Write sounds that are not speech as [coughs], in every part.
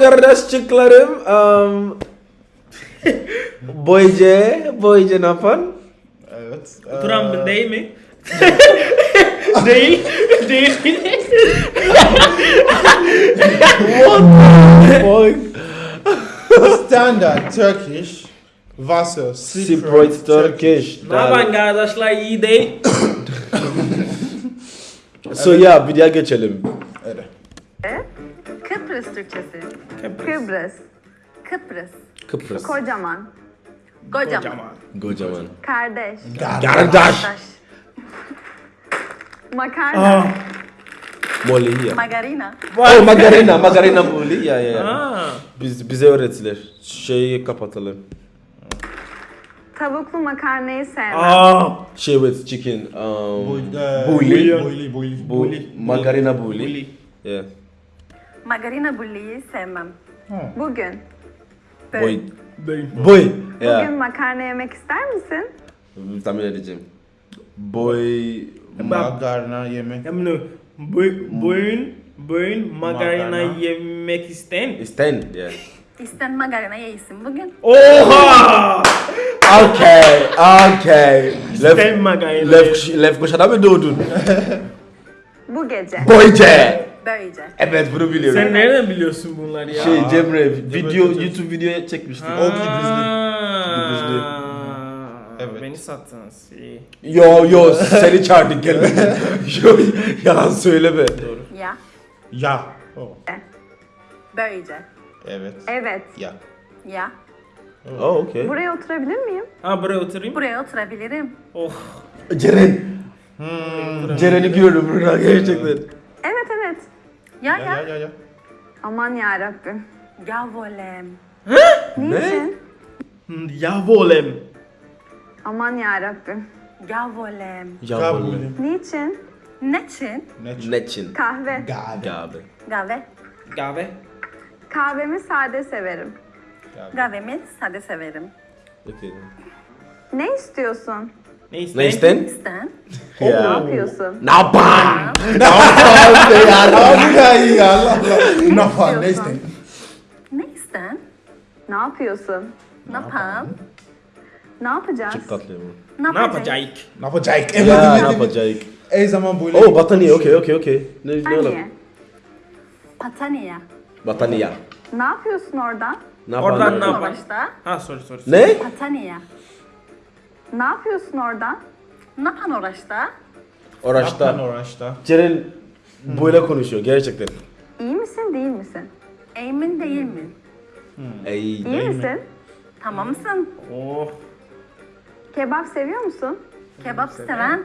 Kardeşçiklerim? Um, boyce, boyce ne [laughs] yapın? Evet. Oturan eee, mı [laughs] değil mi? değil. Değil. [laughs] Boy. Standard Turkish Wasser Seabright Turkish. ne yapan kardeşler iyi değil. [coughs] So yeah, videoya geçelim. Evet. Kıbrıs Türkçesi. Kıbrıs. Kıbrıs. Kıbrıs. Kıbrıs. Kocaman. Kocaman. Kocaman. Kocaman. Kardeş. Kardeş. [laughs] Makarna. Molly ya. Margarina. Oh Margarina, Margarina Molly ya ya. Aa. Biz bize öğrettiler. Şeyi kapatalım. Tavuklu makarnayı sevmem. Aa. Şey with chicken. Um, Boy, eee, Bully. Bully. Bully. Bu Margarina Bully. Bully. Yeah. Margarina bulliyi sevmem. Ha. Bugün. Böl. Boy. Boy. Bugün Yeah. makarna yemek ister misin? Tahmin edeceğim. Boy. Makarna yemek. Bunu bu- bugün bugün margarina Makarna. yemek isten. Isten. Yeah. [laughs] İsten margarina yesin bugün. Oha! Okay, okay. İsten Left, margarina. left, left koşada mı doğdun? Bu gece. Böylece. Evet bunu biliyorum. Sen nereden biliyorsun bunları ya? Şey Cemre video çekeceğiz. YouTube videoya çekmiştik. O Kıbrıslı. Kıbrıslı. Evet. Beni sattınız. İyi. Yo yo seni çağırdık gelme. [laughs] yo yalan söyleme. Doğru. Ya. Ya. Oh. Böylece. Evet. Evet. Ya. Ya. Oh okay. Buraya oturabilir miyim? Ha buraya oturayım. Buraya oturabilirim. Oh. Ceren. Hmm. Ceren'i gördüm burada gerçekten. Ya Ya ya. ya ya. Aman ya Rabbim. Ya volem. Ne? Niçin? Hmm, Javolem. Aman ya Rabbim. Ya volem. Ya Kabul. vallahi. Niçin? Neçin? Ne? Neçin? Kahve. Gabe. Gabe. Kahve. Kahve. Kahvemi sade severim. Kahvemi sade severim. Okay. Ne istiyorsun? Ne isten? Ne isten? İsten. Ne Ya. yapıyorsun? Ne yapan? Abi ya iyi Allah Allah. Ne yapar? Ne isteyin? Ne isten? Ne yapıyorsun? Ne yapalım? Ne yapacağız? Çok tatlı ama. Ne Ne yapacağız? yapacağız? Ne yapacak? Evet evet ne yapacak? Ey zaman böyle. Oh battaniye okey okey okey. Ne ne oğlum? Hani? Patania. Battaniye. Ne yapıyorsun orada? Ne Oradan yapan? ne yapan? Ha sorry sorry. Ne? Patania. Ne yapıyorsun orada? Ne yapan uğraşta? Oraçta. Uğraşta. Ceren böyle konuşuyor gerçekten. İyi misin değil misin? Emin değil mi? Ey. İyi misin? Tamam mısın? Oh. Kebap seviyor musun? Kebap seven.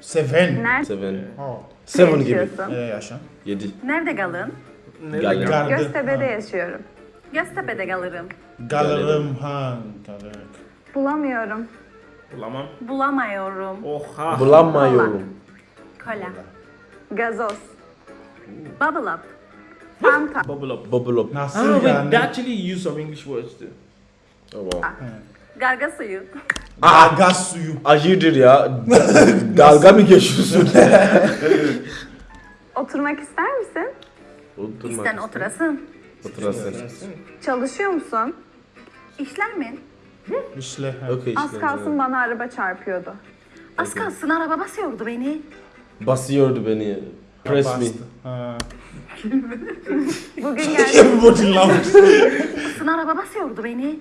Seven. Nerede Seven. Oh. Seven gibi. yaşıyorsun? Nereye yaşan? Yedi. Nerede kalın? Gel. Gardı. Göztepe'de yaşıyorum. Göztepe'de kalırım. Galarım han. Galarım. Bulamıyorum. Bulamam. Bulamıyorum. Oha. Bulamıyorum. Kola. Gazoz. Bubble up. Fanta. [laughs] Bubble up. Bubble up. Nasıl Ah, yani? actually use some English words too. Oh, wow. Garga suyu. Aa, gaz suyu. Acıdır ya. [laughs] Dalga mı geçiyorsun? [laughs] Oturmak ister misin? Oturma. İsten oturasın. Oturasın. Çalışıyor musun? İşler mi? İşle. Okey Az kalsın bana araba çarpıyordu. Az kalsın araba basıyordu beni. Basıyordu beni. Press me. Ha. [laughs] Bugün gel Bu dinlamış. [laughs] Kalsın araba basıyordu beni.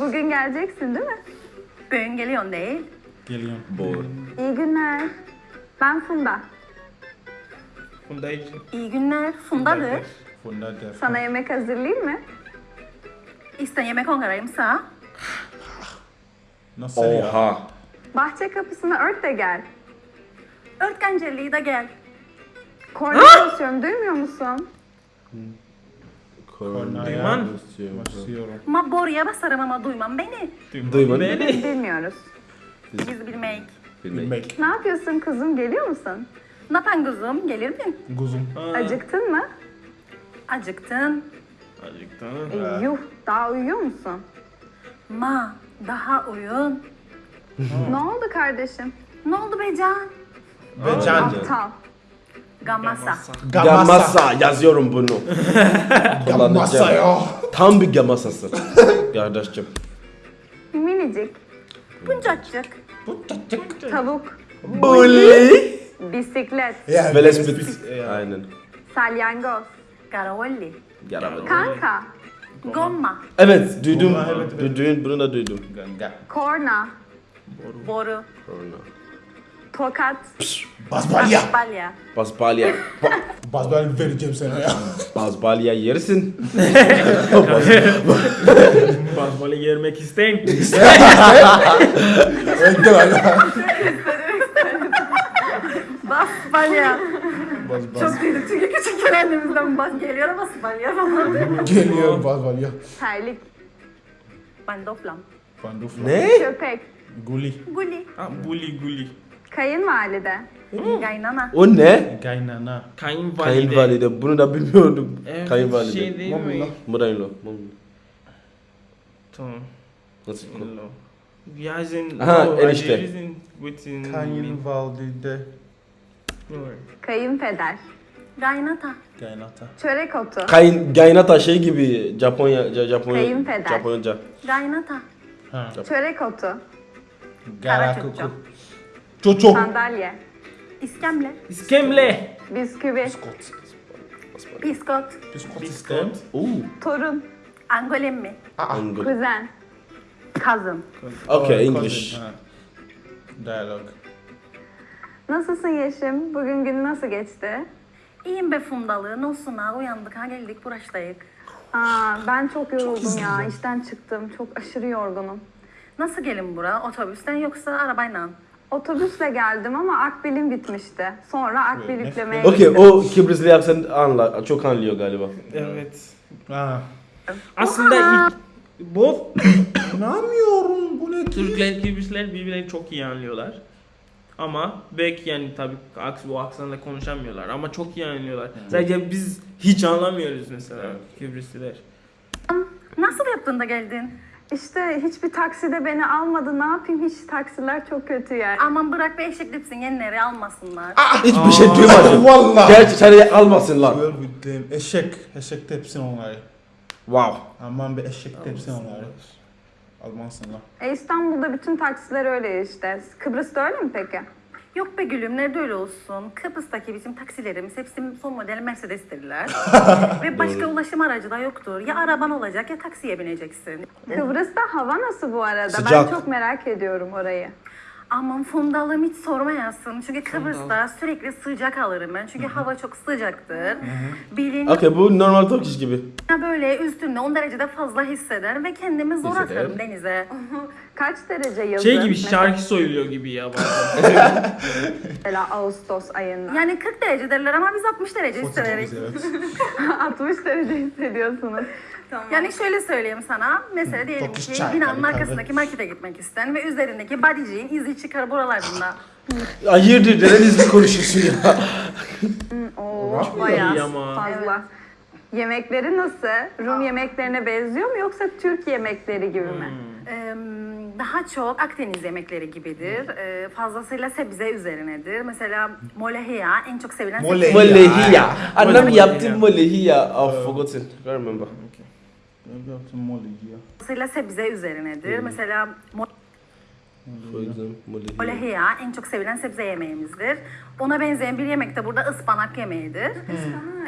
bugün geleceksin değil mi? Bugün geliyorsun değil. Geliyorum. Bor. İyi günler. Ben Funda. Funda için. İyi günler. Fundadır. Funda der. Sana yemek hazırlayayım mı? İsten yemek ongarayımsa. Nasıl ya? Oha. Bahçe kapısını ört de gel. Örtgencelliği de gel. Korna çalışıyorum duymuyor musun? Kornaya Duyman. basıyorum. Basıyorum. Ma boruya basarım ama duymam beni. Duyman. Beni. Bilmiyoruz. Biz bilmek. Bilmek. Bilmek. Ne yapıyorsun kızım geliyor musun? Ne yapan kuzum? Gelir mi? Guzum. Acıktın mı? Acıktın. Acıktın. E, yuh daha uyuyor musun? Ma daha uyun. Ne oldu kardeşim? Ne oldu be Can? Ve can. Aptal. Gamasa. Gamasa yazıyorum bunu. [laughs] Gamasa ya. Tam bir gamasası. [laughs] Kardeşim. Minicik. Buncacık. Tavuk. Bully. Bisiklet. Ya, Velespit. Aynen. Salyangoz. Karavolli. Yaramadım. Kanka. Gomma. Evet duydum. Bunlar evet, evet. Duydum, bunu da duydum. Ganga. Korna. Boru. Tokat. Bazbalya. Balya. Basbalya. [laughs] Ba- Bazbalya vereceğim sana ya. Basbalya yersin. [laughs] Basmalı yermek isteyin. Önde [laughs] ya. Bas baz. Çok duyduk çünkü küçükken annemizden bas geliyor ama balya falan. Geliyor bazbalya. Terlik. Bandoflam. Pandufla. ne? Köpek. Guli. Guli. Ha, guli guli. Kayınvalide. Gaynana. O ne? Kaynana. Kayınvalide. Kayınvalide. Bunu da bilmiyordum. Evet, Kayınvalide. Şey değil mi? Mudaylo. Tamam. Nasıl? Yazın. İsn't within- Kayınvalide. Kayınpeder. Gaynata. Kaynata. Çörek otu. Kayın, gaynata şey gibi Japonya, Ja- Japonya, Kayınpeder. Japonca. Gaynata. Ha. Çörek otu. Garakuku. Çoço. Sandalye. İskemle. İskemle. Bisküvi. Biskot. Biskot. Biskot. Oo. Torun. Angolemmi. Angol. Kuzen. Kazın. Okay, English. Dialog. Nasılsın Yeşim? Bugün gün nasıl geçti? İyiyim be fundalı. Nosuna uyandık ha geldik burasındayız. Aa, ben çok yoruldum ya. İşten çıktım. Çok aşırı yorgunum. Nasıl gelin bura? Otobüsten yoksa arabayla? Otobüsle geldim ama akbilim bitmişti. Sonra akbil yüklemeye gittim. o Kıbrıslı aksan anla, çok anlıyor galiba. Evet. Ha. Aslında ilk, both [coughs] İnanmıyorum bu ne ki? Türkler, Kıbrıslılar birbirlerini çok iyi anlıyorlar. Ama belki yani tabii aks, bu aksanla konuşamıyorlar ama çok iyi anlıyorlar. Sadece biz hiç anlamıyoruz mesela Kıbrıslılar. Nasıl yaptın da geldin? İşte hiçbir takside beni almadı. Ne yapayım? Hiç taksiler çok kötü yani. Aman bırak be eşekliksin yenileri almasınlar. Hiçbir şey duymadım. Valla. Gerçi seni almasınlar. Eşek. Eşek tepsin onları. Wow. Aman bir eşek tepsin onları. Almansınlar. E İstanbul'da bütün taksiler öyle işte. Kıbrıs'ta öyle mi peki? Yok be gülüm nerede öyle olsun. Kıbrıs'taki bizim taksilerimiz hepsi son model Mercedes'tirler. [laughs] Ve başka ulaşım aracı da yoktur. Ya araban olacak ya taksiye bineceksin. Kıbrıs'ta hava nasıl bu arada? Sıcak. Ben çok merak ediyorum orayı. Aman fundalım hiç sormayasın. Çünkü Kıbrıs'ta sürekli sıcak alırım ben. Çünkü hava çok sıcaktır. Bilin Okay, bu normal Turkish gibi. böyle üstünde 10 derecede fazla hisseder ve kendimi zor Hisseder. atarım denize. Kaç derece yazın? Şey gibi Mesela- şarkı söylüyor gibi ya bazen. [laughs] Mesela Ağustos ayında. Yani 40 derece derler ama biz 60 derece hissederiz. Evet. [laughs] 60 derece hissediyorsunuz. Yani şöyle söyleyeyim sana. Mesela diyelim Çok ki çay, binanın tabii, arkasındaki markete gitmek isten ve üzerindeki bodyciğin izi çıkar buralarında. Hayırdır, neden hızlı konuşuyorsun ya? Oo, iyi bayağı ama. fazla. Yemekleri nasıl? Rum yemeklerine benziyor mu yoksa Türk yemekleri gibi mi? Ee, daha çok Akdeniz yemekleri gibidir. Ee, fazlasıyla sebze üzerinedir. Mesela molehiya en çok sevilen sebze. Molehiya. Annem Molehiya. yaptı molehiya. Oh, forgotten. I remember. Ya? Fazlasıyla sebze üzerinedir. Mesela For example, molehiya. en çok sevilen sebze yemeğimizdir. Ona benzeyen bir yemek de burada ıspanak yemeğidir.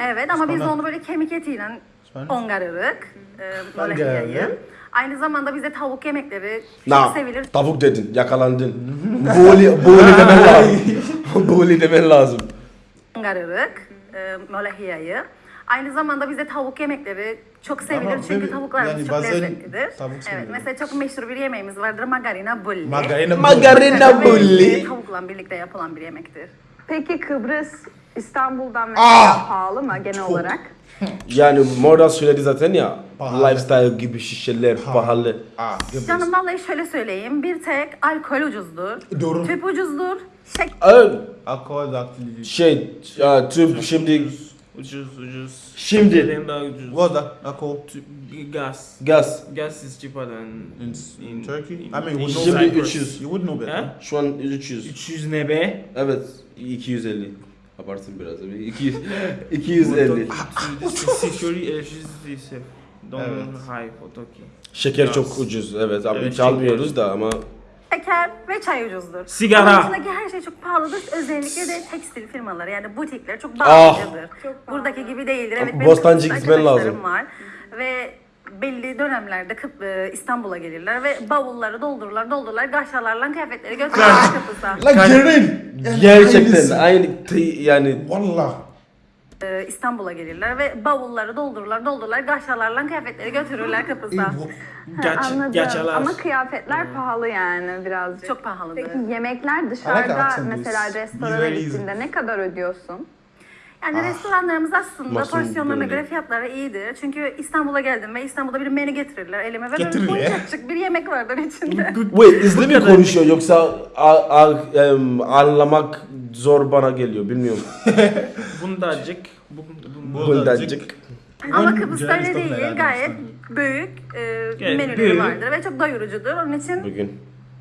Evet ama biz Ispanak. onu böyle kemik etiyle Ispanak. ongarırık. E, molehiyayı. Aynı zamanda bize tavuk yemekleri çok Na, sevilir. tavuk dedin, yakalandın. [laughs] Boli, boli demen lazım. [laughs] boli demen lazım. Ongarırık. E, molehiyayı. Aynı zamanda bize tavuk yemekleri çok sevilir Ama çünkü böyle- tavuklarımız yani çok bazen lezzetlidir. tavuk evet, mesela çok meşhur bir yemeğimiz vardır margarina bulli. Margarina. Margarina Ve bulli. Tavukla birlikte yapılan bir yemektir. Peki Kıbrıs İstanbul'dan mesela Ah! pahalı mı genel olarak? [laughs] Yani Mordan söyledi zaten ya. Pahalı. Lifestyle gibi şişeler pahalı. Aa, Kıbrıs. Canım vallahi şöyle söyleyeyim. Bir tek alkol ucuzdur. Doğru. Tüp ucuzdur. Şek Ee, Alkol aktivite. şey, ya, tüp şimdi, ucuz ucuz. Şimdi. Daha ucuz. What the alcohol Tü- Gas. gaz. Gas is cheaper than in, in Turkey? I in- mean, in we know Şimdi that. 300. You would know better. Ha? Şu an 300. 300 ne be? Evet, 250. Abartsın biraz. Bir 200, 250. Security electricity Don Evet. high fotoki. Şeker Biraz. çok ucuz. Evet ama Evet, hiç almıyoruz da ama Şeker ve çay ucuzdur. Sigara. Onun dışındaki her şey çok pahalıdır. Özellikle de tekstil firmaları yani butikler çok Ah. pahalıdır. Buradaki gibi değildir. Evet, benim Bostancı Kıbrıs'ta gitmen lazım. var. Ve belli dönemlerde Kıp- e, İstanbul'a gelirler ve bavulları doldururlar doldururlar gaşalarla kıyafetleri götürürler Kıbrıs'a. Gerin. gerçekten aynı t- yani Wallah. E, İstanbul'a gelirler ve bavulları doldururlar doldururlar gaşalarla kıyafetleri götürürler Kıbrıs'a. Gaç, [laughs] Anladım. gaçalar. Ama kıyafetler pahalı yani birazcık. Çok pahalıdır. Peki yemekler dışarıda mesela is restorana gittiğinde ne kadar ödüyorsun? Yani restoranlarımız aslında Masum porsiyonlarına böyle. göre fiyatları iyidir. Çünkü İstanbul'a geldim ve İstanbul'da bir menü getirirler elime ve böyle Getirirler. boyacık bir yemek vardır içinde. Wait, hızlı mı konuşuyor yoksa a- a- em, anlamak zor bana geliyor bilmiyorum. [laughs] Bundacık. Bu, bu, Bundacık. Ama Kıbrıs'ta öyle Yunanistan değil. Gayet büyük e, Gayet menüleri büyük. vardır ve çok doyurucudur. Onun için Bugün.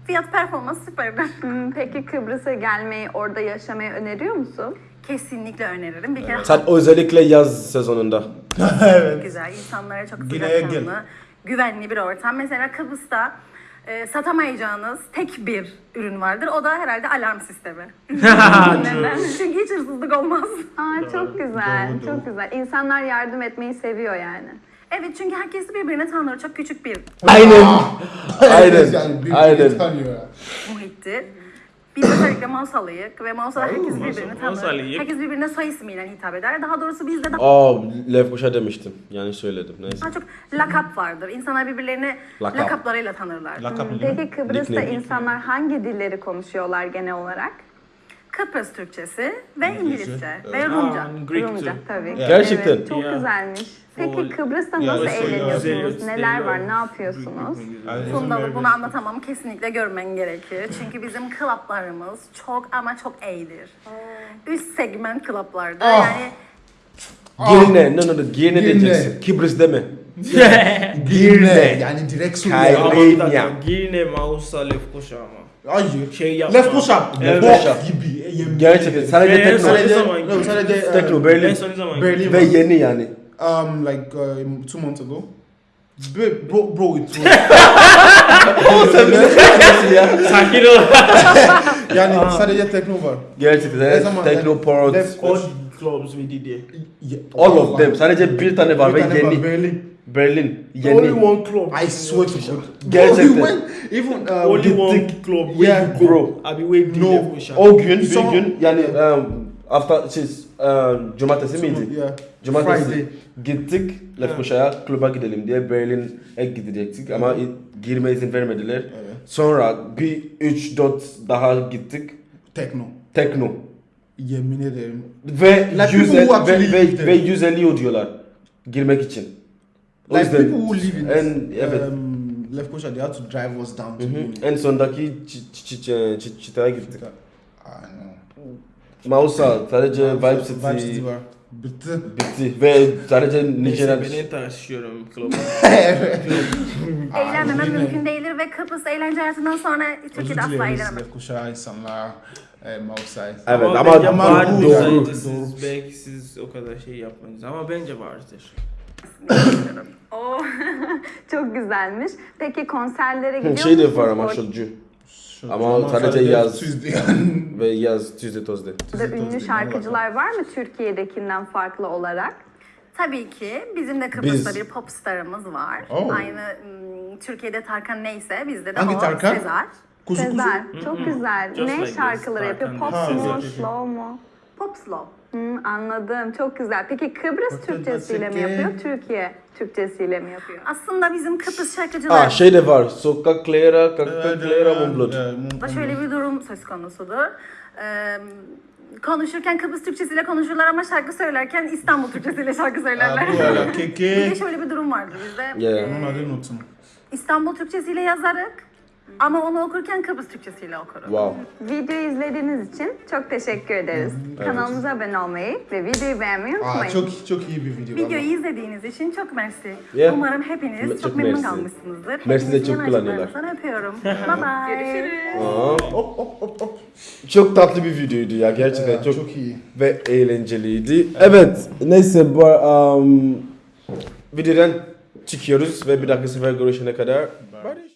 fiyat performans süperdir. [laughs] Hmm, Peki Kıbrıs'a gelmeyi, orada yaşamayı öneriyor musun? Kesinlikle öneririm. Bir kere Sen özellikle yaz sezonunda. [laughs] çok güzel. İnsanlara çok sıcakkanlı, güvenli bir ortam. Mesela Kıbrıs'ta e, satamayacağınız tek bir ürün vardır. O da herhalde alarm sistemi. [laughs] Neden? Çünkü hiç hırsızlık olmaz. Aa çok güzel, Doğru, çok güzel. İnsanlar yardım etmeyi seviyor yani. Evet çünkü herkes birbirini tanır. Çok küçük bir Aynen. Yani Aynen. bir- Aynen. bir tanıyor ya. Biz özellikle Mausalıyık ve Mausa'da herkes birbirini tanır. Herkes birbirine soy ismiyle hitap eder. Daha doğrusu bizde daha Aa, Lefkoşa demiştim. Yani söyledim. Neyse. çok lakap vardır. İnsanlar birbirlerini Lakap. lakaplarıyla tanırlar. Lakap ne Peki Kıbrıs'ta Nickname. insanlar hangi dilleri konuşuyorlar genel olarak? Kıbrıs Türkçesi ve İngilizce ve Rumca. Greek Rumca too. tabii. Gerçekten. Evet, çok Ya. güzelmiş. Peki. Kıbrıs'ta nasıl güzel, eğleniyorsunuz? güzel, Neler var? Ne yapıyorsunuz? Fundalı bunu anlatamam. Kesinlikle görmen gerekir. [laughs] Çünkü bizim klaplarımız çok ama çok iyidir. Üst segment klaplarda. Ah. Yani Girne. No no no. Girne Girne. diyeceksin. Kıbrıs deme. [laughs] Girne. Yani direkt Suriye. Kayre. Ama bir dakika, Girne, Mausa, Lefkoşa ama. Hayır. Şey yapma. Lefkoşa. Evet. Bok gibi. Yemin Gerçekten. Sadece Ve tekno. son- Sadece, zaman no, sadece Tekno uh, Berlin. En son ne zaman? Berlin Ve yeni yani. um like uh, two months ago. Bro, bro, bro it was. [laughs] Sakin ol. [laughs] yani sadece tekno var. Gerçekten. Ne Evet. zaman- Tekno Port. Lef- All clubs we did. Yeah, All of them. Sadece bir tane var Bir ve tane yeni. Berlin. Berlin. Only Yeni. one club. I swear to God. Gerçekten. We went, even uh, Only we- one club. where Yeah, you go. bro. Abi did No. Lefkoşa. O gün bir Son- gün yani um, hafta siz um, cumartesi miydi? Yeah. Cumartesi Friday. gittik Lefkoşa'ya kluba gidelim diye Berlin'e gidecektik ama i- girme izin vermediler. Evet. Sonra bir 3-4 daha gittik Tekno. tekno Yemin ederim. ve Like 100 people who ve, actually ve, ve 150 ödüyorlar girmek için. O Like yüzden- people who live in en, evet. um, Lefkoşa, they had to drive us down to. Munich. En sondaki çi- çi- çi- çi- çıtaya gittik. Mausa sadece Vibe Vibe City City var. Bitti. bitti ve sadece Neyse Nijerya ben taşıyorum [laughs] club'a. eğlenmemem yine- mümkün değildir ve Kıbrıs eğlence hayatından sonra Türkiye'de asla dileriz eğlenemem. Lefkoşa insanlar. E, Mausay. Evet ama, ama vardır doğru. Siz, belki siz o kadar şey yapmayız ama bence vardır. Oo, [laughs] çok güzelmiş. Peki konserlere gidiyor şey de musunuz? var ama Şu- Ama sadece yaz. Tuesday. ve yaz Tuesday Thursday. Burada ünlü şarkıcılar var mı Türkiye'dekinden farklı olarak? Tabii ki bizim de Kıbrıs'ta Biz- bir pop starımız var. Oh. Aynı ım, Türkiye'de Tarkan neyse bizde de Hangi o Tarkan? Sezar. Kuzu kuzu. Sezer, çok güzel. Just ne like this, şarkıları yapıyor? Pop mu, Ha, slow mu? Pop slow. Hmm, anladım, çok güzel. Peki Kıbrıs Bakın, Türkçesiyle mi yapıyor, Türkiye Türkçesiyle mi yapıyor? Aslında bizim Kıbrıs şarkıcılar Aa şey de var. Sokak Clara, Kakta Clara, Mumblot. da şöyle bir durum söz konusudur. Ee, konuşurken Kıbrıs Türkçesiyle konuşurlar ama şarkı söylerken İstanbul Türkçesiyle şarkı söylerler. [laughs] Bir de şöyle bir durum vardı bizde. Yeah. Ee, Onun adını unuttum. İstanbul Türkçesiyle yazarık. Ama onu okurken Kıbrıs Türkçesiyle okurum. Wow. Videoyu izlediğiniz için çok teşekkür ederiz. Kanalımıza abone olmayı ve videoyu beğenmeyi unutmayın. Aa, çok çok iyi bir video. Videoyu valla. izlediğiniz için çok mersi. Yeah. Umarım hepiniz Çok çok, memnun mersi. kalmışsınızdır. Mersi de çok kullanıyorlar. yanaklarınızdan öpüyorum. [laughs] bye bye. Aa, Hop hop hop hop. çok tatlı bir videoydu ya gerçekten Evet, çok, çok iyi. ve eğlenceliydi. Evet neyse bu um, videodan çıkıyoruz ve bir dahaki sefer görüşene kadar. Bye.